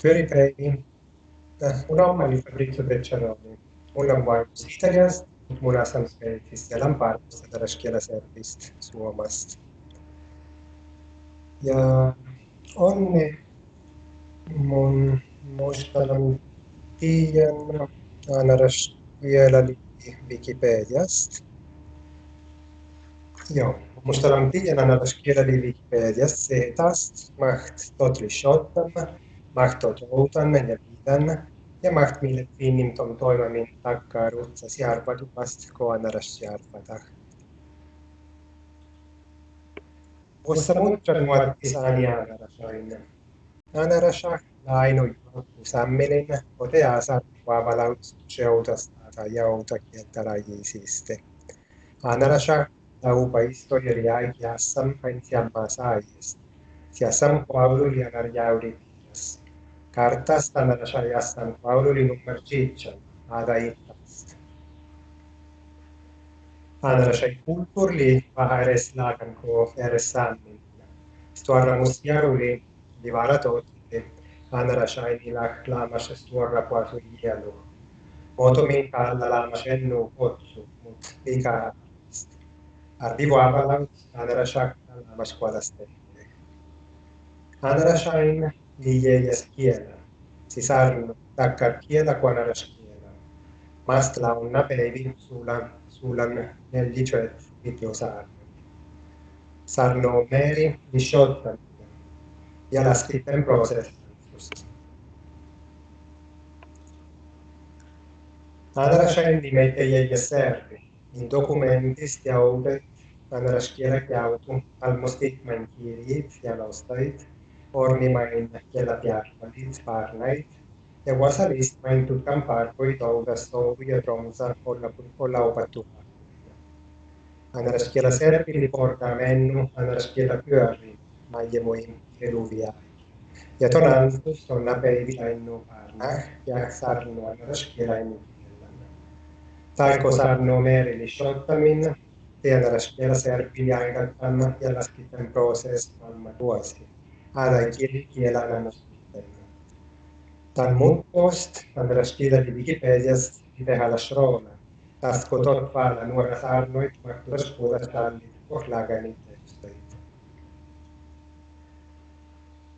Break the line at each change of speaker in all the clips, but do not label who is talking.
Fiori Premi un'omma di Fabrizio Berciaroni, una Wines Italians und Mona Sansperitis ja Lampartus ja Daraschkiela Servist Suomast. Ja onne mun muistalan tiiän Anaras vielä Wikipediast. Joo, muistalan tiiän Anaras kielä Wikipediast, se taas maht totri shottamme. Totoutanne ja viitänne, ja maht mille finnimton toimimin takkaa rutsas järpaduvast koanaras järpadah. Musta muuttan muotti saani äänärasoinne. Äänärasa lainu usammelin, ote asa vaavalaut seutasta tai jauta kieltälajiisiste. Äänärasa laupa historia jäässam hain siammaa saajista. Siassam Paulu lianar jauditias. Kartas äänärasa jäässam Paulu li nummer 16, aada ittast. Äänärasa kulttuurli vähän edes laakan ko edes saamin. Stuarra musjaruli li varatoitti. Äänärasa ei laamas stuarra puasu hielu. Motomin päällä laamas ennu kotsu, mut liikaa Arrivo a Balam, Anarashak, Namasquadaste. Anarashain Liguella schiena, si sarno da carchiena qua nella schiena, ma la una bevi sulla, sulla nel liceo di tio sarno. Sarno meri disciotta, e alla scritta in prosa. Andra scendi mette gli servi, in documenti stiamo andra schiera chiautu, al mostit manchiri, fialostait, laustait orni main kielä piarpalit parnait ja wasalist main tutkan parpoi toudas touvu ja tronsa olla olla opattu anaraskielä serpili portaa mennu anaraskielä pyöri maijemoin eduvia ja tonantus on napeivi ainu parna ja sarnu anaraskielä inu Taiko sanoo merili shottaminen, tiedäräs vielä serpin aikana ja laskitten proses maailman vuosi. Äädä kielänä sitten. Tämän muuttost, andras kielä Wikipedias, itehällä shrona. Tasko tot päällä makturas puhutas tallit, ohlaaganit tekstit.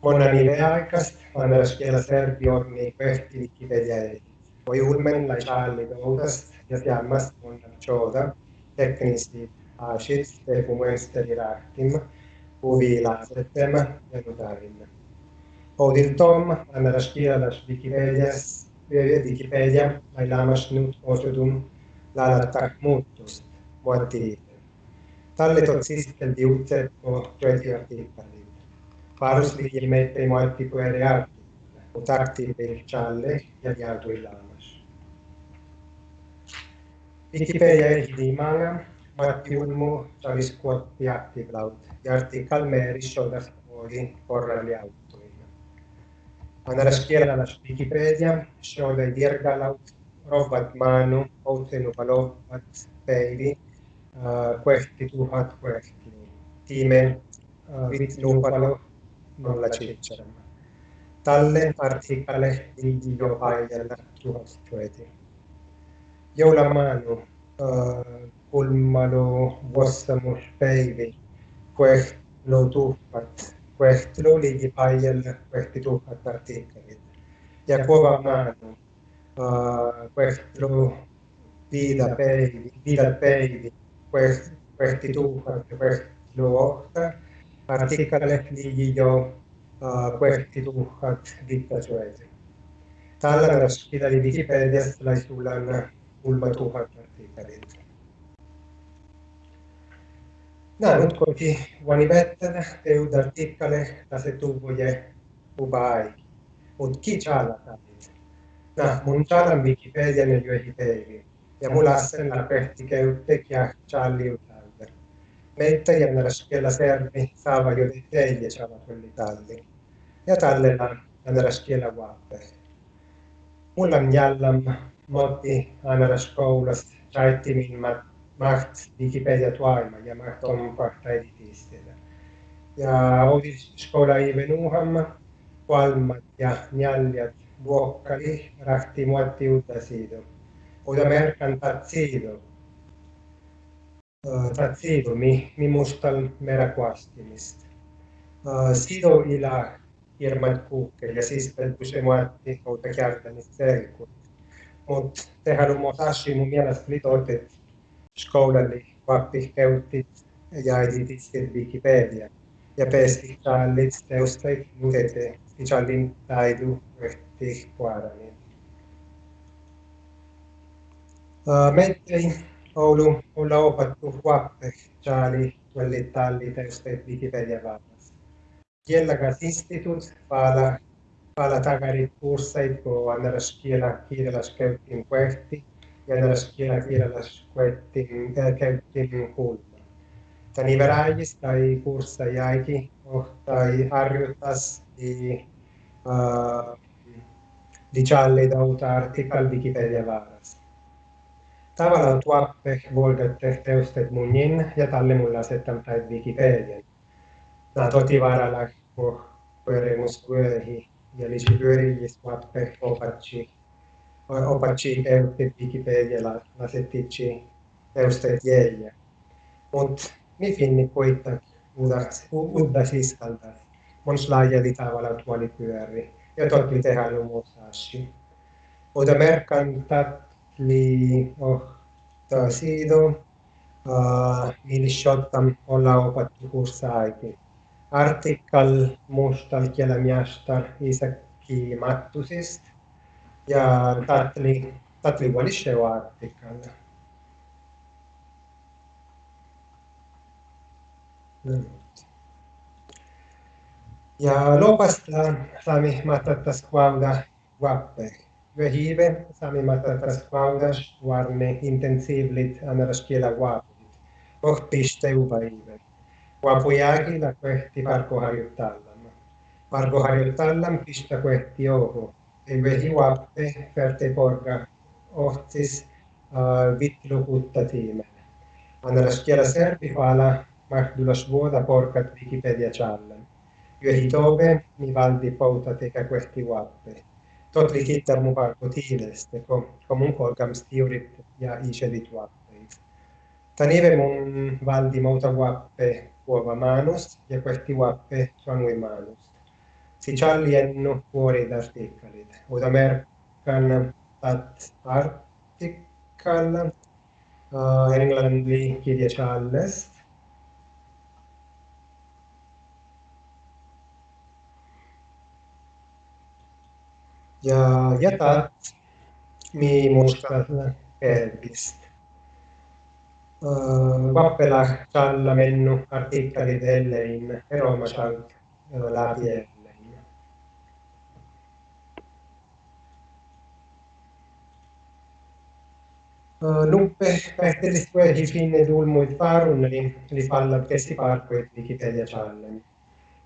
Monna niille aikast, andras kielä serpi orni pehti Wikipedia ei. Voi ulmen lai saalli doutast, ja fiammas on choda teknisesti ashit te fumuesteri rahtim uvilaasettem ja nutarinne. Odil tom annaras kielalas Wikipedias Wikipedia lailamas nyt osudum lalattak muuttust muottiliite. Talletot sitten diutset po työtiartikkalit. Parusli ilmeittei muotti eri artikkele, mutta aktiivil challe ja dialtuillaan. Wikipedia hidimaanga Matti Matilmo Taviskuottiatti Jartti Kalmeris Odafuori Korrali Autoin. Anaraskielala Wikipedia, Shoda Jirgalaut, Rovat Manu, Outenu Valovat Päivi, eh, Quehti Tuhat Quehti, Time eh, Vitlupalo, non la ciccia. Talle artikale di Jopaijalla Tuhat Quehti. Joula Manu, eh, pulmalo wassamu päivi, kuehtlu tuhkat, kuehtlu ligi paljal kuehti tuhkat artikkelit. Ja kova maanu, uh, äh, vida viida vida viida päivi, kuehti tuhkat ja kuehtlu ohta, artikkale ligi jo äh, uh, kuehti tuhkat vittasueisi. Tällä verran pidä Wikipediasta laisulan pulmatuhat artikkelit. Nämä nyt koki vani vettänä teud artikkele tase tuvoje ubai. Mut ki chala. Nah, mun chalan Wikipedian ja joihin peivi. Ja mulla sen la pehti käyttek ja chali utalder. Meitä jännäräs kielä servi saava jo teille chala kulli talli. Ja tallella jännäräs kielä vaappe. Mulla on jällam Matti Anaras koulast saitti min maht Wikipedia tuaima ja maht on kahta editiistellä. Ja oli skola i Venuhamma, kuolmat ja njaljat vuokkali rahti muotti uutasiido. Uda merkan tatsiido. Tatsiido mi, mi mustal merakuastimista. Sido ila irmat kuukke ja siis kun se muotti outa kärtänyt selkut. Mut tehän on muassa mun mielestä litoitet skoulali vappi käytti ja editit Wikipedia ja pesti challit teustait mutete challin taidu ehti kuadani. Mettei Oulu on opattu vappe chali tuolli talli teustait Wikipedia vaapas. Kielläkäs institut pala pala takari kurssait ko annaras kielä kieleläs käyttiin kuehti annaras kielä kieleläs kuehtiin käyttiin kuulta tani verajis tai kurssa jäiki tai harjoitas di uh, di dauta artikal Wikipedia vaaras. Tavallaan tuoppe volgatte teustet munin ja talle mulla asettam tai Wikipedian. Nää toti varalla ko pyörimus pyörihi ja lisi pyörijis tuoppe opatsi opatsi eutti Wikipedia la asettici teustet jäjä. Mut mi finni koittaa uudda siskalta. Mons laajeli tavalla tuoli pyöri. Ja totti tehdä lumusaashi. Oda merkan tatli ohta siido. Uh, mili shottam olla opattu kurssaakin. Artikkal mustal kielemiastar Isäkki Mattusist. Ja tatli, tatli vuoli artikkalla. Ja lopasta sami matatas quauda vappe. Vehive sami matatas quaudas varne intensivlit anaras kiela vaapit. Ohtiste uvaive. Vaapujääki la parkoharjoittallam. Parkoharjoittallam pistä kvehti oho. vehivappe verteporga ohtis uh, vitlukuttatiin. Annaras kielä serpihuala mahdulas vuoda porca Wikipedia challe. Yöhitove mi valdi pouta teka questi vappe. Tot likittar mu parko tiileste, comunque komun kolkams tiurit ja isedit vappeis. Taneve mun valdi mouta vappe uova manus e questi vappe suanui manus. تجعل لي النور وردتك ഉദമേർക്കാണ് ആർട്ടിക്കാണ് ഇംഗ്ലണ്ടിലേക്ക് Charles Ja, ja tat mi mostra muistan pelvistä. Eh, Vappela Challa mennu artikkeli Dellein Roma Challa eh, läpi Lupe Pertelis Dulmuit Parun, eli palla keskipalkkuit Wikipedia Challenge.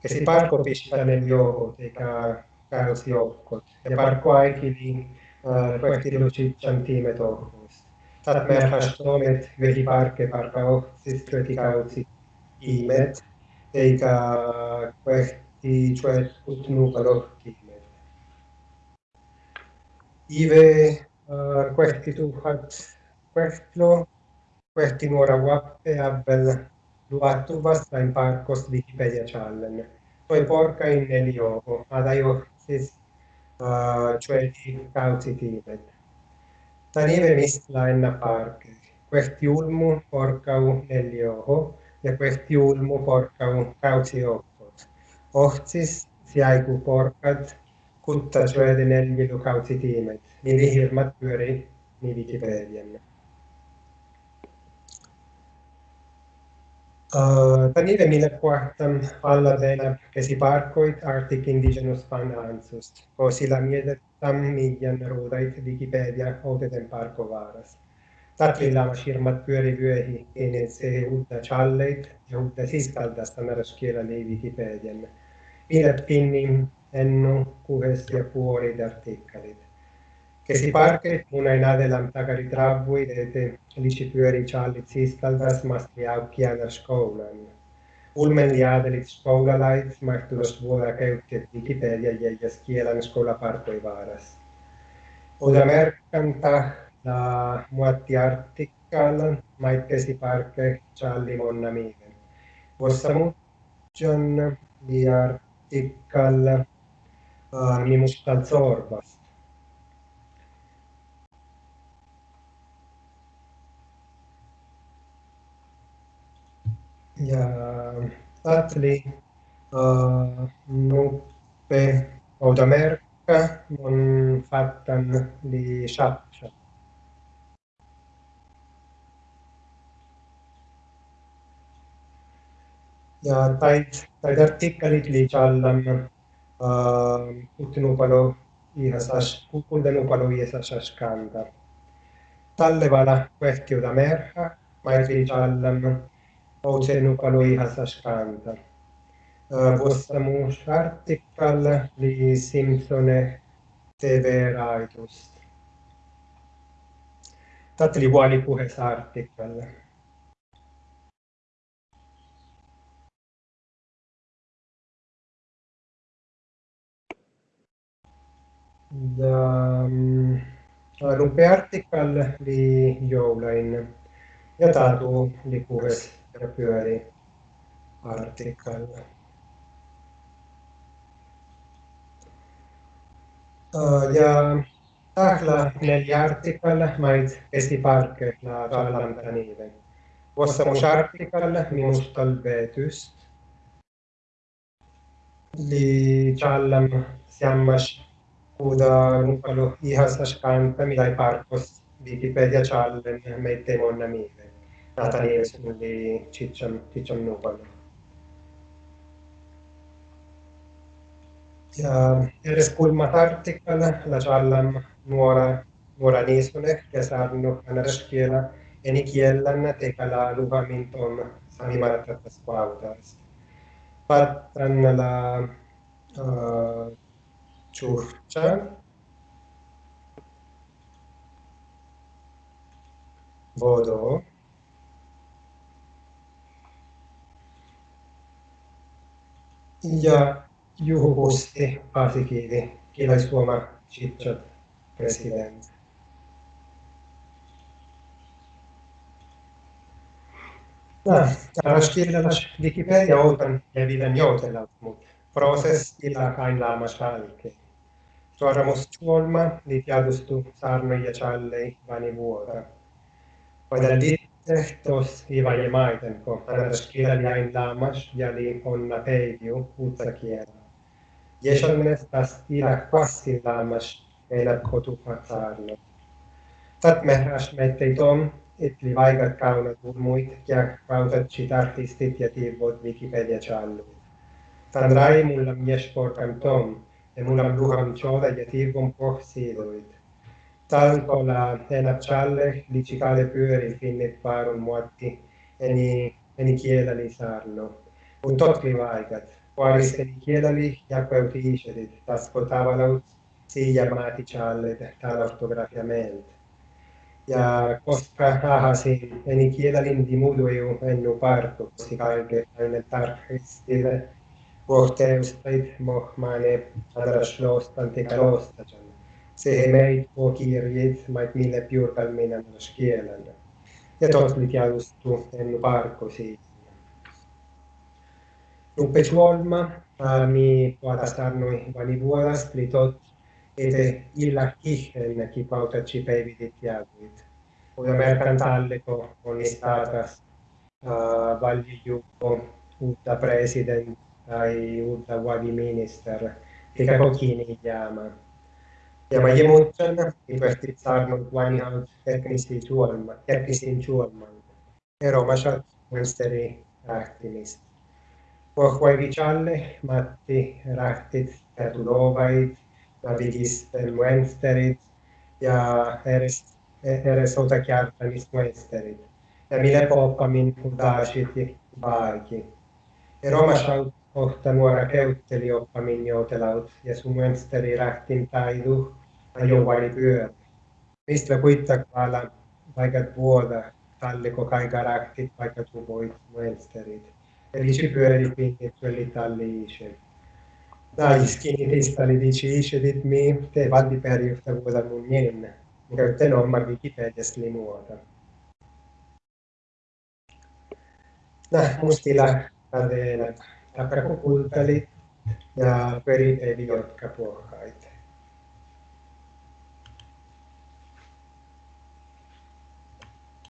Kesiparkko pistää ne joukot, eikä käännösjoukot. Ja parkko aikili projektilutsitsan tiimet ohjelmista. Tätä meidän hastomet, veliparkke parka ohjelmista, kritikausi tiimet, eikä projekti tuetut nukalot tiimet. Ive, uh, questi tuhat questo, quest'inora WAP abbel Hubble Luattuvas in Parcos Wikipedia Challenge. Poi porca in elio ad Iosis, uh, cioè di Causi Timen. Tanive misla in Park, questi ulmu porca un elio e questi ulmu porca un Causi Occos. Oxis siaiku porcat, cutta cioè di Nelvi Lucausi Timen. Nili hirmat pyörii, mi Wikipedian. Uh, Tanire mille quartam alla della che si parcoit artic indigenous fan ansust, o si la miede tam millian rodait Wikipedia oteten parco varas. Tatli lama shirmat pyöri vyöhi ennen se uutta challeit ja uutta siskaldasta meräskielä li Wikipedian. Pidät pinnin ennu kuhes ja puolit artikkelit. Kesi parke munain adelam takari travui dete lici pyöri challit siskaldas masti aukkianar skoulan. Ulmen liadelit skolalait mahtulos vuoda käytti Wikipedia ja kielan skolaparkoi vaaras. Oda merkanta la muatti artikkalan maittesi parke Charlie Monna Miigen. Vossa muutjon li artikkalla uh, mimustal gli uh, nupe o da merca non fattan li sciaccia. Ja tait, tait artikkelit li challan uh, kuttinupalo ihasas, kundenupalo ihasas kanta. Tallevala kvehtiuda merha, maitin challan Oceanopaloi Hasashkanta. Uh, Vostamu Shartikal li Simpsone Severaitust. Tatli kuali puheessa artikkalla. Da um, Rupe Article li joulain ja Tatu li puheessa. Ja pyöri artikkalla. Ja tahla neljä artikkalla mait la tallanta niiden. Vossa mus artikkalla minustal vetyst. Li challam siammas kuda nupalu ihasas kanta midai parkos Wikipedia challen meitte monna miiden. data reaction di Cicciannopoli. Erre kulmatartikkan lasallan nuora nuoranisunek ja saarnuk anareskiela enikiellän tekala luhaminton samimarattas pautas. Patran la uh, ciurcia vodo Sinja Juhokosti Paasikivi kilaiskuoma Chitchat cioè, president. Da, ah, araştırılmış ah, Wikipedia oltan levilen joutella, mutta proses illa kainlaama shalke. Tuoramus tuolma, li tiadustu sarnoja challei vani vuota. Poi dal Estos iba Jamaica para doskéra in lamas jali onna peivio utzakiera. Jeson estas ira quasi lamas elad kotu hatarno. Tat mehras metteitom, itli vaigat kaunat urmuit, kiak rautat citartistit ja tiivot Wikipedia challu. Tan rai mullam tom, ja mullam ruham choda ja tiivon pohsiidoit. Tankola Enapcialle, Licicale Pyöri, Finnet Parun Muatti, Eni, Enichiedali Sarno. Un tot vivaigat, qualis Enichiedali, Iaqueut Icedet, Tas potavalaut, si armati ciallet, tal ortografiament. Ja koska rahasin, Enichiedalin dimudueu ennu parto, si calge enne tarhistile, Vorteus teit mohmane, adrashlost, antikalosta, se meit och kirjit mait mille piurpalminen kielellä. Ja totlit jalustu en parko siinä. Nuppe suolma, mi puotastarnoi vani vuodast li tot ete illa kihen kipautaci päivitit jaluit. Uda merkan talleko on istatas uh, valjijuko uutta president tai uutta vadiminister, eikä kokini jäämään. Ja mä muistan, että saanut vain ihan teknisiä tuolma, teknisiin tuolman. Eromasat monsteri rähtimistä. Pohvai vichalle, Matti rähtit, Petulovait, Navidisten monsterit ja eres otakjartanist monsterit. Ja mille poppamin udashit ja vaaki. Eromasat ohta nuora käytteli oppamin joutelaut ja sun monsteri rähtin taidu ajovaini pyörä. Mistä kuitenkaan vaikka vuoda talliko kai karaktit vaikka tuvoit monsterit. Felici pyöri dipinti l'Italie. Dai skinitista li dici dit mi te valdi per yhtä vuoda mun jen. Mikä te nomma Wikipediasta limuota. Nah, mustila tapi aku pun tali da peri te eh, di got kapuakai